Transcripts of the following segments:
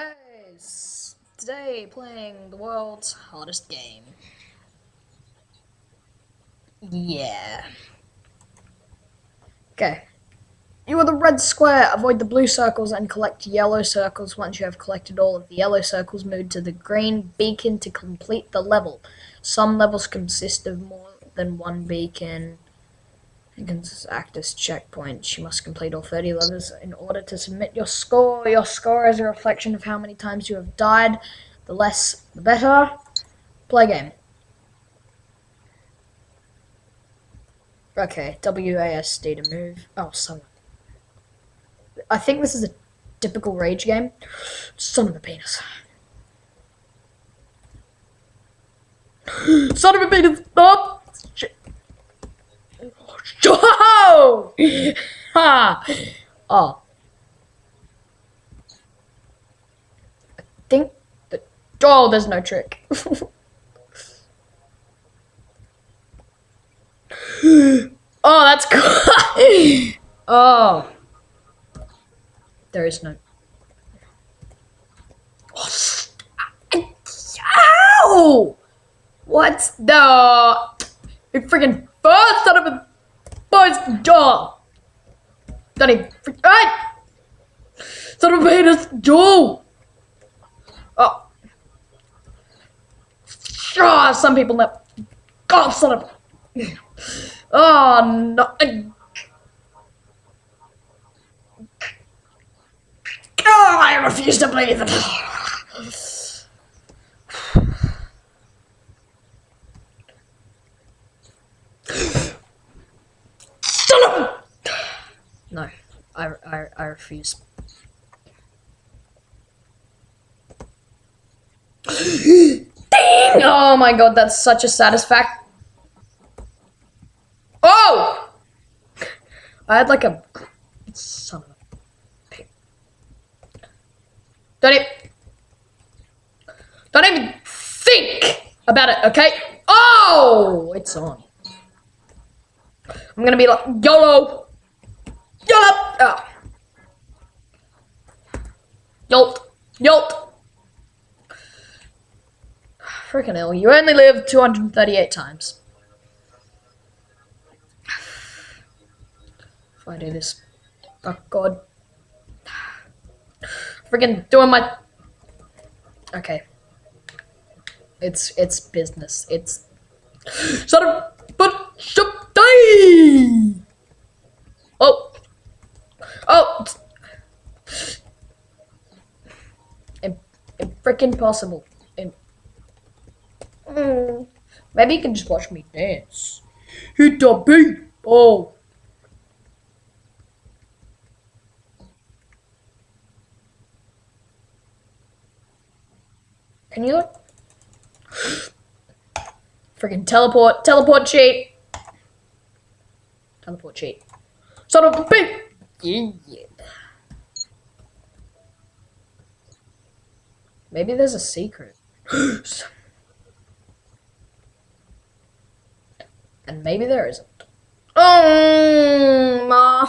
guys! Today playing the world's hardest game. Yeah. Okay. You are the red square. Avoid the blue circles and collect yellow circles. Once you have collected all of the yellow circles, move to the green beacon to complete the level. Some levels consist of more than one beacon. It can act as checkpoints. You must complete all 30 levels in order to submit your score. Your score is a reflection of how many times you have died. The less, the better. Play game. Okay, WASD to move. Oh, son. I think this is a typical rage game. Son of a penis. Son of a penis! Stop! Oh! ha! Oh. I think that. Oh, there's no trick. oh, that's oh. There is no. Ow! What's the. You freaking first son of a. Boys, jaw! Don't even. Son of a penis! Oh. Ah, some people never. God, son of. Oh, no. Oh, I refuse to believe it. Son of No, I, I, I refuse. Ding! Oh my god, that's such a satisfaction. Oh! I had like a son of a pig. Don't even, don't even think about it, okay? Oh, it's on. I'm gonna be like YOLO, YOLO, oh. Ah. Yolt, Yolt. Freaking hell, you only live 238 times. If I do this, oh god. Freaking doing my. Okay. It's it's business. It's. Shut up! But shut die! Oh. Oh. Freaking possible. It, Mm. Maybe you can just watch me dance. Hit the beat. Oh. Can you look? Freaking teleport, teleport cheat. Teleport cheat. Son of a bitch! Maybe there's a secret. and maybe there isn't. Oh, ma.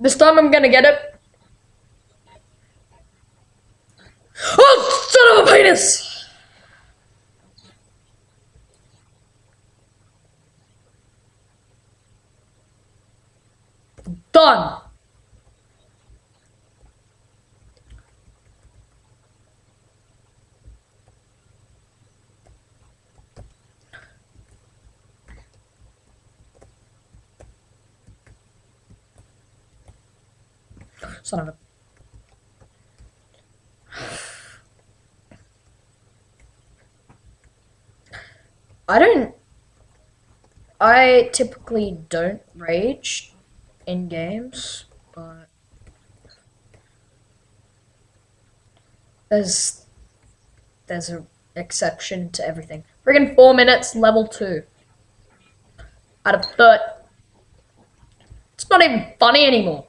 This time I'm gonna get it. Oh, son of a penis! Done. Son of a. I don't. I typically don't rage in games, but there's there's an exception to everything. Friggin' four minutes, level two. Out of third. It's not even funny anymore.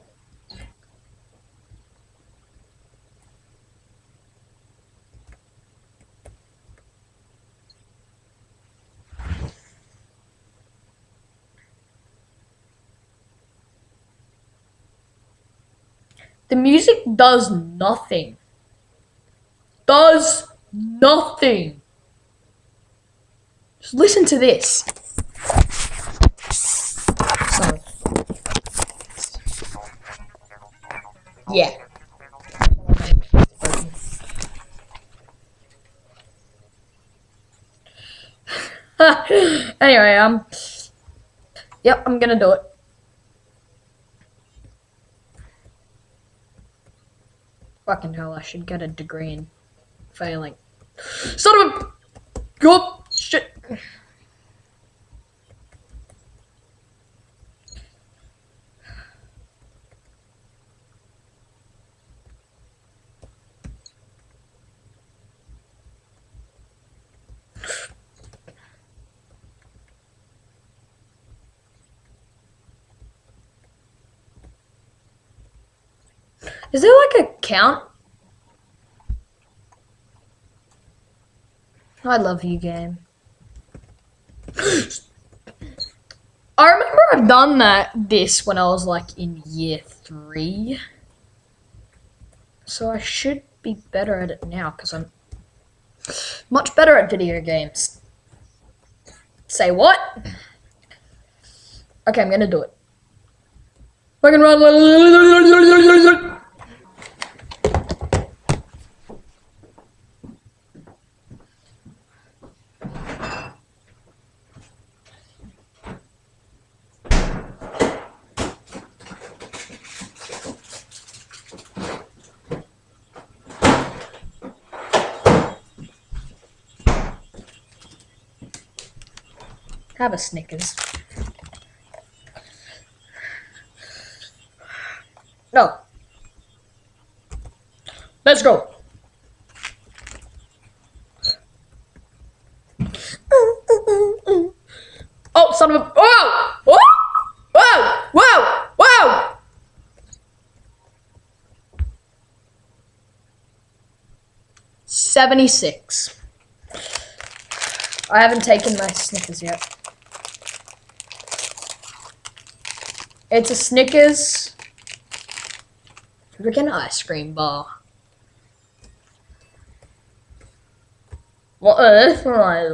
The music does nothing. Does nothing. Just listen to this. Yeah. anyway, um, yep, I'm gonna do it. Fucking hell, I should get a degree in failing. Son of a... Go shit. Is there like a count? I love you, game. I remember I've done that this when I was like in year three. So I should be better at it now because I'm much better at video games. Say what? Okay, I'm gonna do it. Fucking run. Have a Snickers. No. Let's go. Oh, son of a. Whoa! Whoa! Whoa! Whoa! Whoa! Seventy-six. I haven't taken my Snickers yet. It's a Snickers freaking ice cream bar. What is my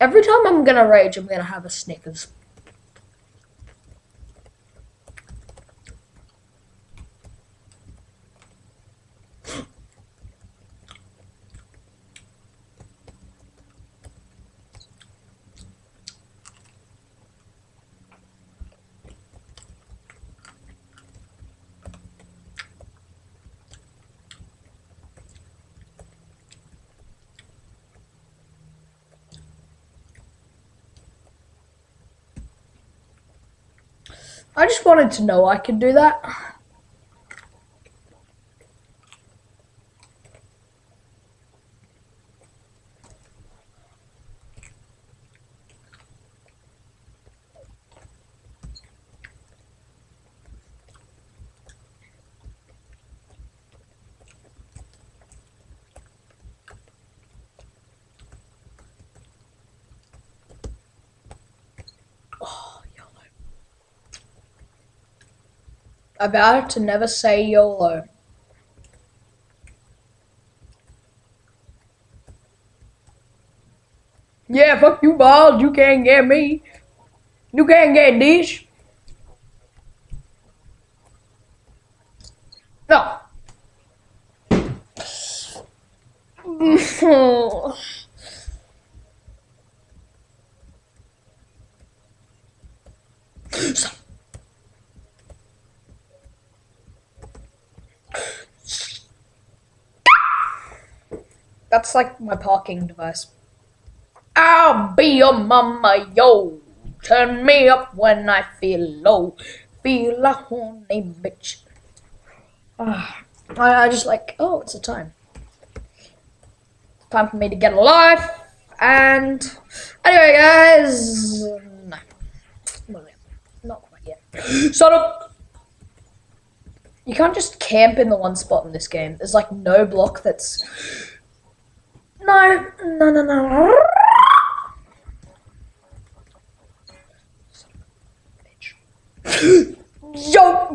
Every time I'm gonna rage, I'm gonna have a Snickers. I just wanted to know I could do that. Vowed to never say YOLO. Yeah, fuck you, balls. You can't get me. You can't get this. No. That's like my parking device. I'll be your mama, yo. Turn me up when I feel low. Feel a horny bitch. Uh, I, I just like, oh, it's a time. time for me to get a life. And anyway, guys, no, not quite yet. Shut up. You can't just camp in the one spot in this game. There's like no block that's. No, no, no, no. Yo,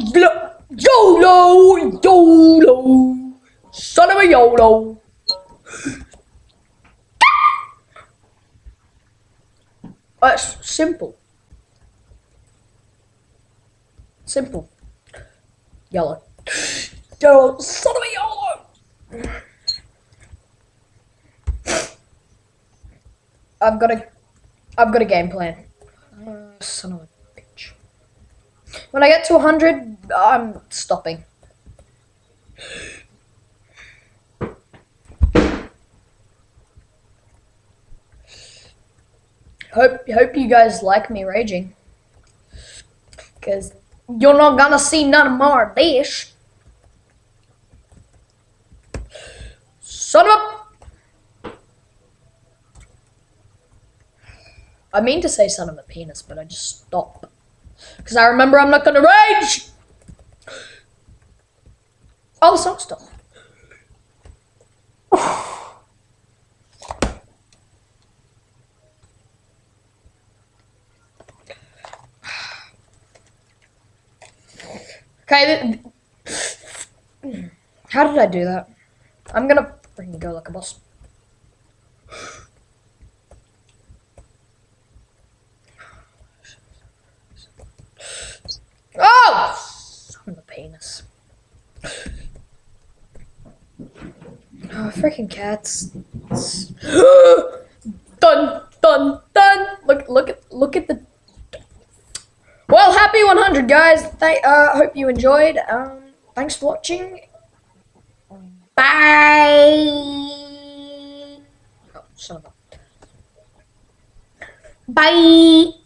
YOLO, YOLO, son of a YOLO. Uh, That's simple. Simple. Yellow. Yo, son of a yellow! I've got a, I've got a game plan. Uh, son of a bitch. When I get to 100, I'm stopping. Hope hope you guys like me raging. Cause you're not gonna see none more this. Son of a I mean to say son of a penis, but I just stop. Because I remember I'm not gonna rage! Oh, the song's still. Okay. How did I do that? I'm gonna freaking go like a boss. Oh! Son of a penis. Oh, freaking cats. dun, dun, dun! Look, look at, look at the well, happy 100, guys. Th uh, hope you enjoyed. Um, thanks for watching. Bye. Oh, son of a. Bye.